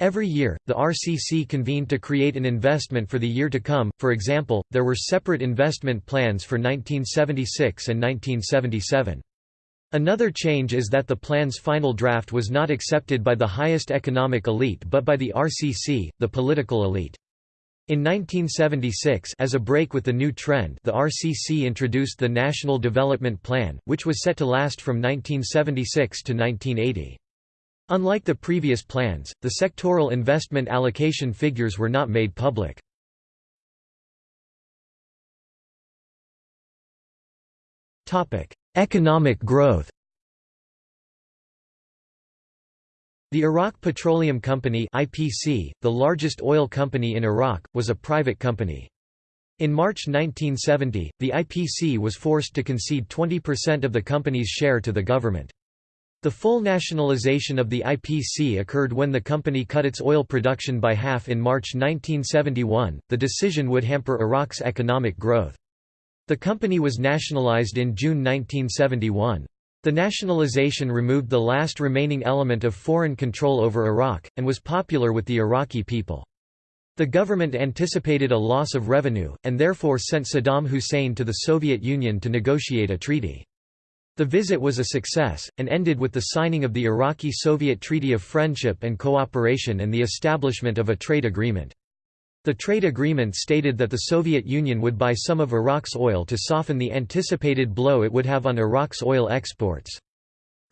Every year, the RCC convened to create an investment for the year to come. For example, there were separate investment plans for 1976 and 1977. Another change is that the plan's final draft was not accepted by the highest economic elite but by the RCC, the political elite. In 1976 as a break with the new trend the RCC introduced the National Development Plan, which was set to last from 1976 to 1980. Unlike the previous plans, the sectoral investment allocation figures were not made public. Economic growth The Iraq Petroleum Company IPC, the largest oil company in Iraq, was a private company. In March 1970, the IPC was forced to concede 20% of the company's share to the government. The full nationalization of the IPC occurred when the company cut its oil production by half in March 1971. The decision would hamper Iraq's economic growth. The company was nationalized in June 1971. The nationalization removed the last remaining element of foreign control over Iraq, and was popular with the Iraqi people. The government anticipated a loss of revenue, and therefore sent Saddam Hussein to the Soviet Union to negotiate a treaty. The visit was a success, and ended with the signing of the Iraqi-Soviet Treaty of Friendship and Cooperation and the establishment of a trade agreement. The trade agreement stated that the Soviet Union would buy some of Iraq's oil to soften the anticipated blow it would have on Iraq's oil exports.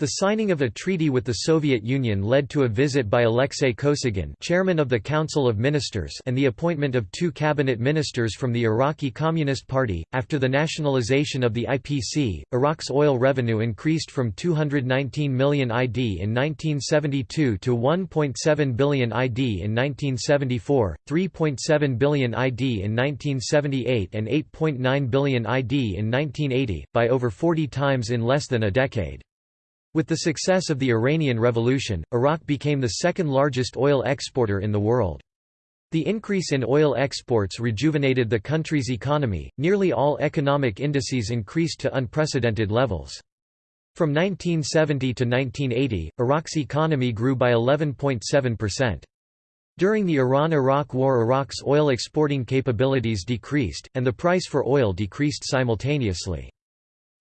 The signing of a treaty with the Soviet Union led to a visit by Alexei Kosygin chairman of the Council of Ministers and the appointment of two cabinet ministers from the Iraqi Communist Party. After the nationalization of the IPC, Iraq's oil revenue increased from 219 million ID in 1972 to 1.7 billion ID in 1974, 3.7 billion ID in 1978 and 8.9 billion ID in 1980, by over 40 times in less than a decade. With the success of the Iranian Revolution, Iraq became the second largest oil exporter in the world. The increase in oil exports rejuvenated the country's economy, nearly all economic indices increased to unprecedented levels. From 1970 to 1980, Iraq's economy grew by 11.7%. During the Iran–Iraq War Iraq's oil exporting capabilities decreased, and the price for oil decreased simultaneously.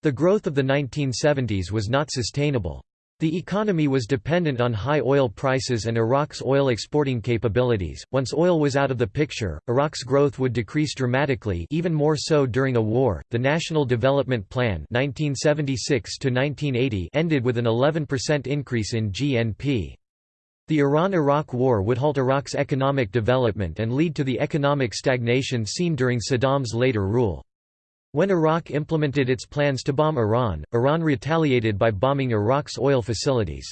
The growth of the 1970s was not sustainable. The economy was dependent on high oil prices and Iraq's oil exporting capabilities. Once oil was out of the picture, Iraq's growth would decrease dramatically, even more so during a war. The National Development Plan (1976 1980) ended with an 11% increase in GNP. The Iran–Iraq War would halt Iraq's economic development and lead to the economic stagnation seen during Saddam's later rule. When Iraq implemented its plans to bomb Iran, Iran retaliated by bombing Iraq's oil facilities.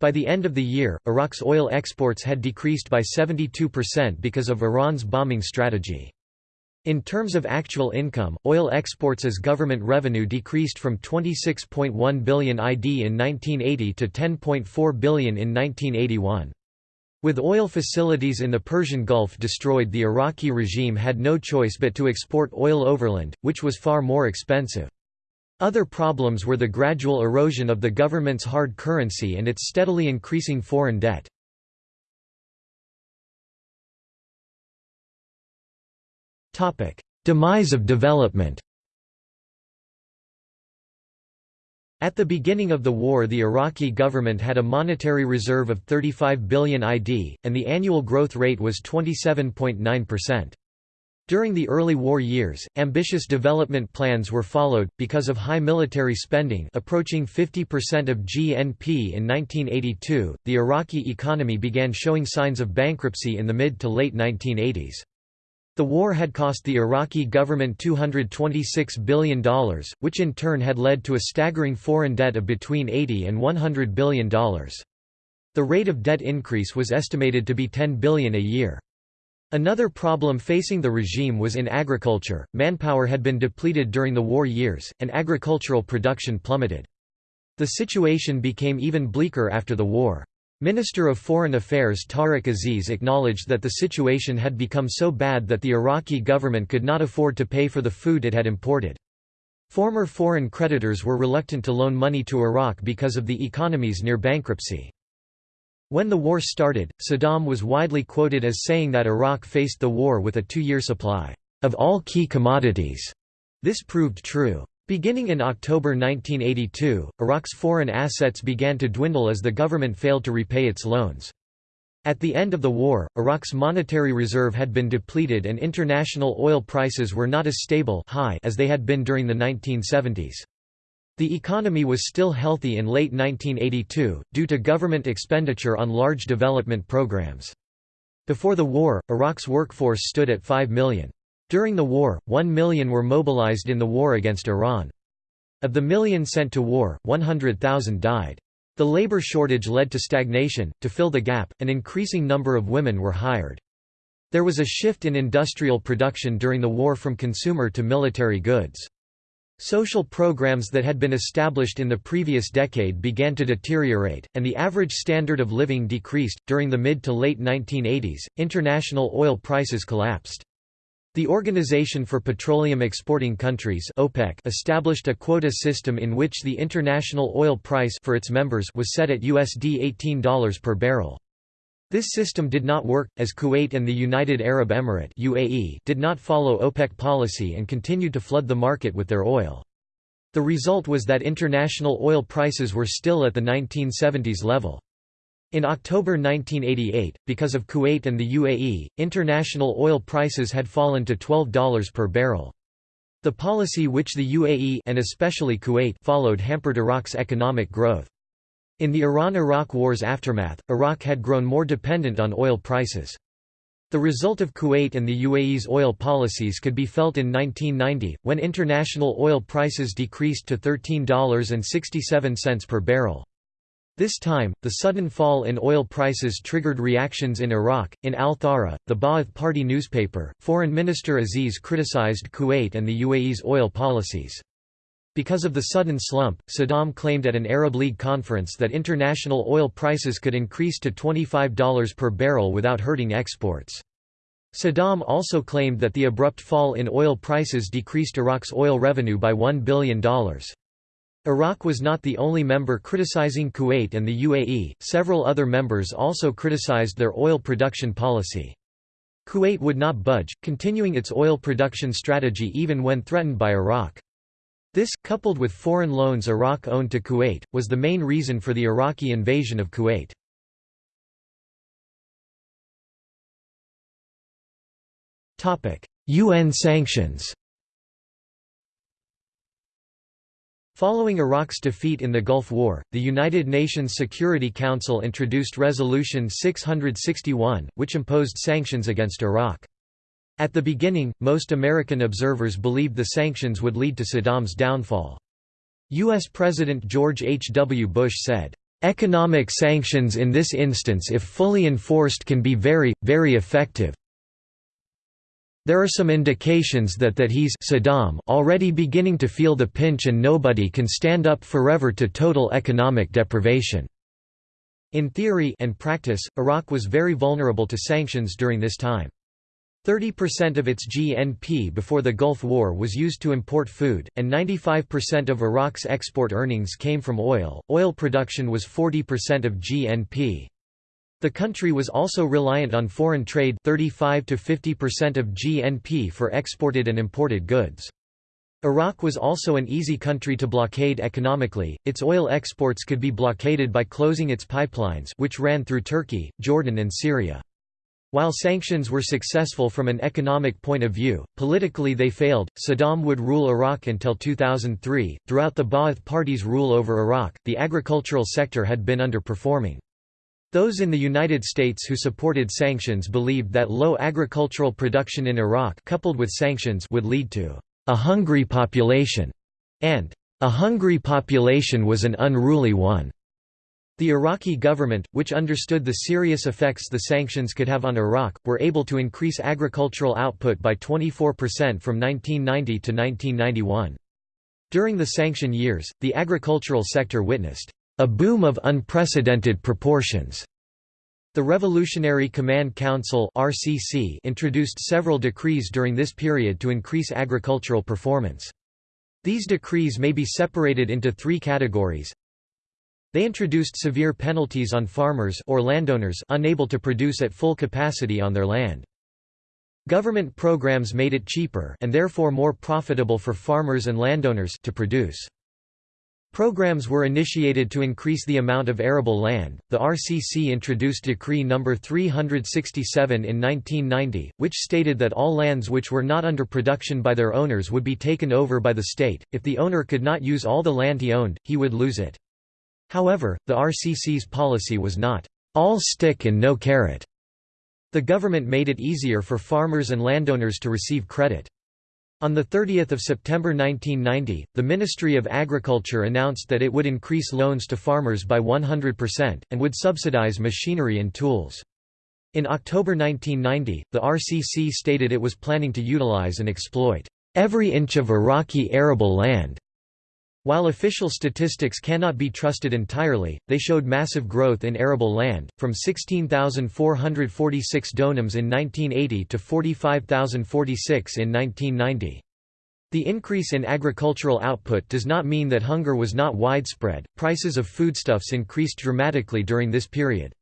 By the end of the year, Iraq's oil exports had decreased by 72% because of Iran's bombing strategy. In terms of actual income, oil exports as government revenue decreased from 26.1 billion ID in 1980 to 10.4 billion in 1981. With oil facilities in the Persian Gulf destroyed the Iraqi regime had no choice but to export oil overland, which was far more expensive. Other problems were the gradual erosion of the government's hard currency and its steadily increasing foreign debt. Demise of development At the beginning of the war the Iraqi government had a monetary reserve of 35 billion ID, and the annual growth rate was 27.9%. During the early war years, ambitious development plans were followed, because of high military spending approaching 50% of GNP in 1982, the Iraqi economy began showing signs of bankruptcy in the mid to late 1980s. The war had cost the Iraqi government $226 billion, which in turn had led to a staggering foreign debt of between 80 and $100 billion. The rate of debt increase was estimated to be 10 billion a year. Another problem facing the regime was in agriculture, manpower had been depleted during the war years, and agricultural production plummeted. The situation became even bleaker after the war. Minister of Foreign Affairs Tariq Aziz acknowledged that the situation had become so bad that the Iraqi government could not afford to pay for the food it had imported. Former foreign creditors were reluctant to loan money to Iraq because of the economy's near bankruptcy. When the war started, Saddam was widely quoted as saying that Iraq faced the war with a two-year supply of all key commodities. This proved true. Beginning in October 1982, Iraq's foreign assets began to dwindle as the government failed to repay its loans. At the end of the war, Iraq's monetary reserve had been depleted and international oil prices were not as stable high as they had been during the 1970s. The economy was still healthy in late 1982, due to government expenditure on large development programs. Before the war, Iraq's workforce stood at 5 million. During the war, one million were mobilized in the war against Iran. Of the million sent to war, 100,000 died. The labor shortage led to stagnation. To fill the gap, an increasing number of women were hired. There was a shift in industrial production during the war from consumer to military goods. Social programs that had been established in the previous decade began to deteriorate, and the average standard of living decreased. During the mid to late 1980s, international oil prices collapsed. The Organization for Petroleum Exporting Countries OPEC established a quota system in which the international oil price for its members was set at USD $18 per barrel. This system did not work, as Kuwait and the United Arab Emirate UAE did not follow OPEC policy and continued to flood the market with their oil. The result was that international oil prices were still at the 1970s level. In October 1988, because of Kuwait and the UAE, international oil prices had fallen to $12 per barrel. The policy which the UAE and especially Kuwait followed hampered Iraq's economic growth. In the Iran–Iraq War's aftermath, Iraq had grown more dependent on oil prices. The result of Kuwait and the UAE's oil policies could be felt in 1990, when international oil prices decreased to $13.67 per barrel. This time, the sudden fall in oil prices triggered reactions in Iraq. In Al Thawra, the Ba'ath Party newspaper, Foreign Minister Aziz criticized Kuwait and the UAE's oil policies. Because of the sudden slump, Saddam claimed at an Arab League conference that international oil prices could increase to $25 per barrel without hurting exports. Saddam also claimed that the abrupt fall in oil prices decreased Iraq's oil revenue by $1 billion. Iraq was not the only member criticizing Kuwait and the UAE, several other members also criticized their oil production policy. Kuwait would not budge, continuing its oil production strategy even when threatened by Iraq. This, coupled with foreign loans Iraq owned to Kuwait, was the main reason for the Iraqi invasion of Kuwait. UN sanctions Following Iraq's defeat in the Gulf War, the United Nations Security Council introduced Resolution 661, which imposed sanctions against Iraq. At the beginning, most American observers believed the sanctions would lead to Saddam's downfall. U.S. President George H. W. Bush said, "...economic sanctions in this instance if fully enforced can be very, very effective. There are some indications that that he's Saddam already beginning to feel the pinch and nobody can stand up forever to total economic deprivation." In theory and practice, Iraq was very vulnerable to sanctions during this time. 30% of its GNP before the Gulf War was used to import food, and 95% of Iraq's export earnings came from oil. Oil production was 40% of GNP. The country was also reliant on foreign trade 35 to 50% of GNP for exported and imported goods. Iraq was also an easy country to blockade economically, its oil exports could be blockaded by closing its pipelines which ran through Turkey, Jordan and Syria. While sanctions were successful from an economic point of view, politically they failed. Saddam would rule Iraq until 2003. Throughout the Ba'ath Party's rule over Iraq, the agricultural sector had been underperforming. Those in the United States who supported sanctions believed that low agricultural production in Iraq coupled with sanctions would lead to a hungry population, and a hungry population was an unruly one. The Iraqi government, which understood the serious effects the sanctions could have on Iraq, were able to increase agricultural output by 24% from 1990 to 1991. During the sanction years, the agricultural sector witnessed a boom of unprecedented proportions. The Revolutionary Command Council (RCC) introduced several decrees during this period to increase agricultural performance. These decrees may be separated into three categories they introduced severe penalties on farmers or landowners unable to produce at full capacity on their land. Government programs made it cheaper and therefore more profitable for farmers and landowners to produce. Programs were initiated to increase the amount of arable land. The RCC introduced Decree No. 367 in 1990, which stated that all lands which were not under production by their owners would be taken over by the state. If the owner could not use all the land he owned, he would lose it. However, the RCC's policy was not, "...all stick and no carrot." The government made it easier for farmers and landowners to receive credit. On 30 September 1990, the Ministry of Agriculture announced that it would increase loans to farmers by 100%, and would subsidize machinery and tools. In October 1990, the RCC stated it was planning to utilize and exploit every inch of Iraqi arable land while official statistics cannot be trusted entirely, they showed massive growth in arable land, from 16,446 donums in 1980 to 45,046 in 1990. The increase in agricultural output does not mean that hunger was not widespread, prices of foodstuffs increased dramatically during this period.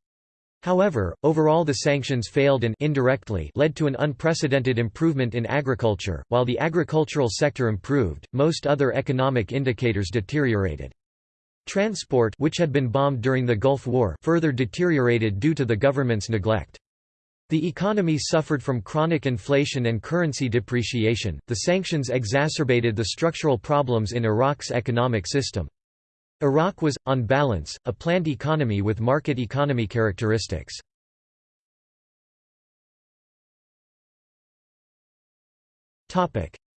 However, overall the sanctions failed and indirectly led to an unprecedented improvement in agriculture. While the agricultural sector improved, most other economic indicators deteriorated. Transport which had been bombed during the Gulf War further deteriorated due to the government's neglect. The economy suffered from chronic inflation and currency depreciation. The sanctions exacerbated the structural problems in Iraq's economic system. Iraq was, on balance, a planned economy with market economy characteristics.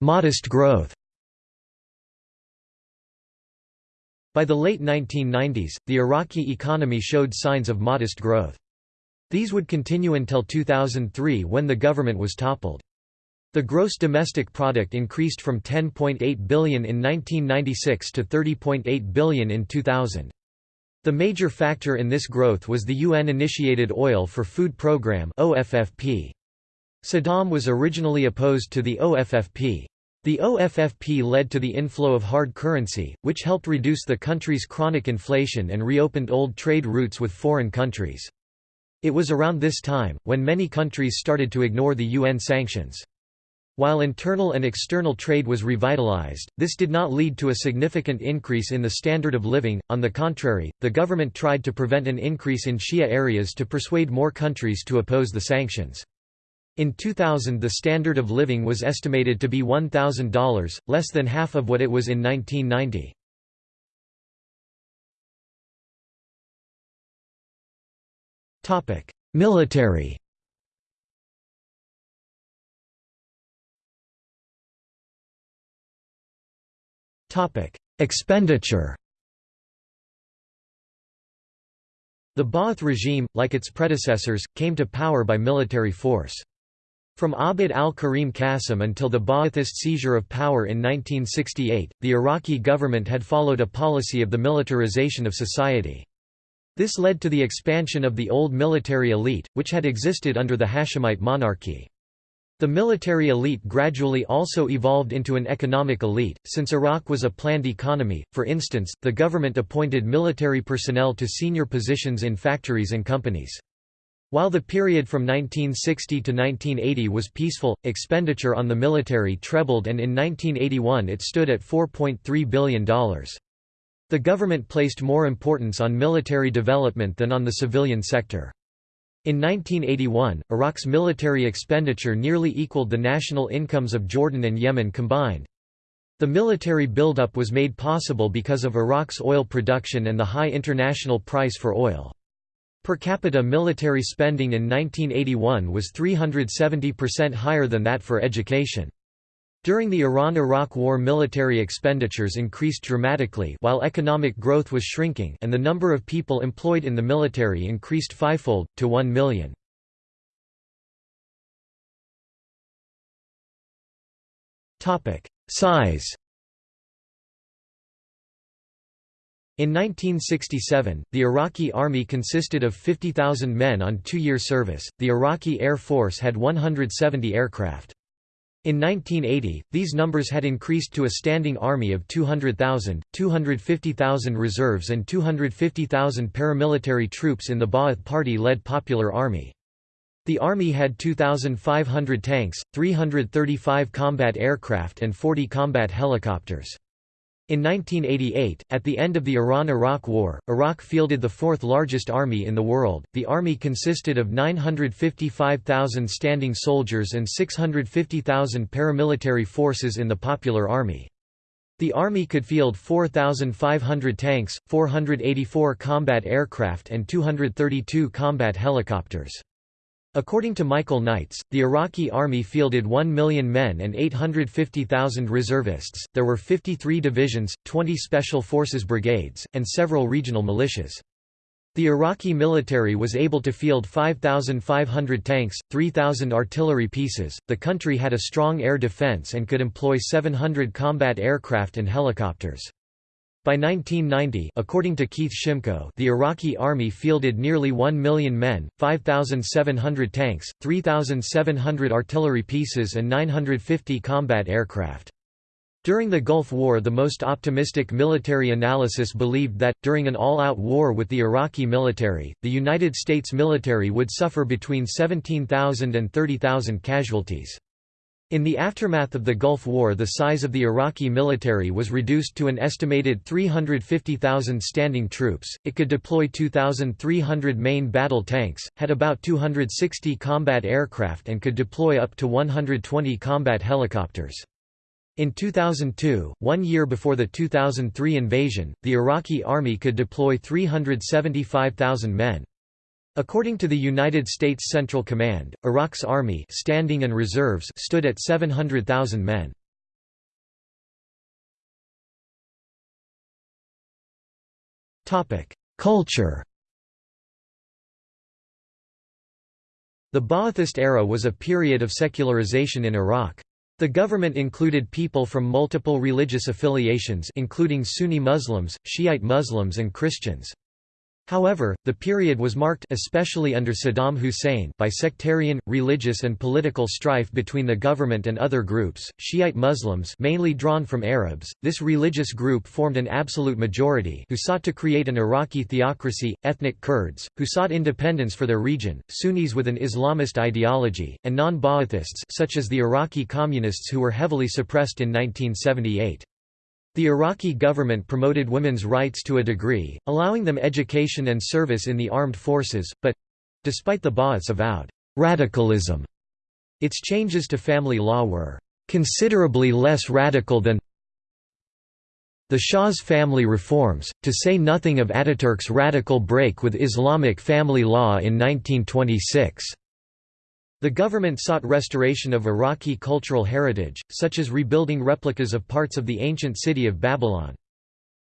Modest growth By the late 1990s, the Iraqi economy showed signs of modest growth. These would continue until 2003 when the government was toppled. The gross domestic product increased from 10.8 billion in 1996 to 30.8 billion in 2000. The major factor in this growth was the UN-initiated Oil for Food Programme (OFFP). Saddam was originally opposed to the OFFP. The OFFP led to the inflow of hard currency, which helped reduce the country's chronic inflation and reopened old trade routes with foreign countries. It was around this time, when many countries started to ignore the UN sanctions. While internal and external trade was revitalized, this did not lead to a significant increase in the standard of living, on the contrary, the government tried to prevent an increase in Shia areas to persuade more countries to oppose the sanctions. In 2000 the standard of living was estimated to be $1,000, less than half of what it was in 1990. Military Expenditure The Ba'ath regime, like its predecessors, came to power by military force. From Abd al-Karim Qasim until the Ba'athist seizure of power in 1968, the Iraqi government had followed a policy of the militarization of society. This led to the expansion of the old military elite, which had existed under the Hashemite monarchy. The military elite gradually also evolved into an economic elite, since Iraq was a planned economy, for instance, the government appointed military personnel to senior positions in factories and companies. While the period from 1960 to 1980 was peaceful, expenditure on the military trebled and in 1981 it stood at $4.3 billion. The government placed more importance on military development than on the civilian sector. In 1981, Iraq's military expenditure nearly equaled the national incomes of Jordan and Yemen combined. The military buildup was made possible because of Iraq's oil production and the high international price for oil. Per capita military spending in 1981 was 370% higher than that for education. During the Iran–Iraq War military expenditures increased dramatically while economic growth was shrinking and the number of people employed in the military increased fivefold, to 1 million. Size In 1967, the Iraqi army consisted of 50,000 men on two-year service, the Iraqi Air Force had 170 aircraft. In 1980, these numbers had increased to a standing army of 200,000, 250,000 reserves and 250,000 paramilitary troops in the Ba'ath Party-led Popular Army. The army had 2,500 tanks, 335 combat aircraft and 40 combat helicopters. In 1988, at the end of the Iran–Iraq War, Iraq fielded the fourth largest army in the world. The army consisted of 955,000 standing soldiers and 650,000 paramilitary forces in the Popular Army. The army could field 4,500 tanks, 484 combat aircraft and 232 combat helicopters. According to Michael Knights, the Iraqi army fielded 1 million men and 850,000 reservists. There were 53 divisions, 20 special forces brigades, and several regional militias. The Iraqi military was able to field 5,500 tanks, 3,000 artillery pieces. The country had a strong air defense and could employ 700 combat aircraft and helicopters. By 1990 according to Keith Shimko the Iraqi army fielded nearly 1 million men, 5,700 tanks, 3,700 artillery pieces and 950 combat aircraft. During the Gulf War the most optimistic military analysis believed that, during an all-out war with the Iraqi military, the United States military would suffer between 17,000 and 30,000 casualties. In the aftermath of the Gulf War the size of the Iraqi military was reduced to an estimated 350,000 standing troops, it could deploy 2,300 main battle tanks, had about 260 combat aircraft and could deploy up to 120 combat helicopters. In 2002, one year before the 2003 invasion, the Iraqi army could deploy 375,000 men. According to the United States Central Command, Iraq's army standing and reserves stood at 700,000 men. Culture The Ba'athist era was a period of secularization in Iraq. The government included people from multiple religious affiliations including Sunni Muslims, Shiite Muslims and Christians. However, the period was marked especially under Saddam Hussein by sectarian, religious and political strife between the government and other groups. Shiite Muslims, mainly drawn from Arabs, this religious group formed an absolute majority who sought to create an Iraqi theocracy, ethnic Kurds, who sought independence for their region, Sunnis with an Islamist ideology, and non-Ba'athists such as the Iraqi communists who were heavily suppressed in 1978. The Iraqi government promoted women's rights to a degree, allowing them education and service in the armed forces, but—despite the Ba'ath's avowed radicalism, its changes to family law were considerably less radical than the Shah's family reforms, to say nothing of Ataturk's radical break with Islamic family law in 1926. The government sought restoration of Iraqi cultural heritage, such as rebuilding replicas of parts of the ancient city of Babylon.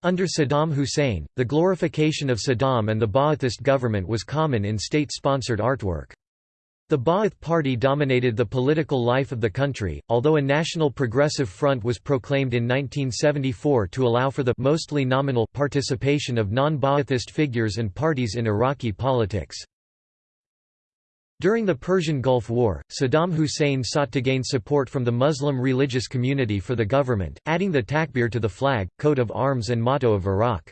Under Saddam Hussein, the glorification of Saddam and the Ba'athist government was common in state-sponsored artwork. The Ba'ath Party dominated the political life of the country, although a National Progressive Front was proclaimed in 1974 to allow for the mostly nominal participation of non-Ba'athist figures and parties in Iraqi politics. During the Persian Gulf War, Saddam Hussein sought to gain support from the Muslim religious community for the government, adding the takbir to the flag, coat of arms and motto of Iraq.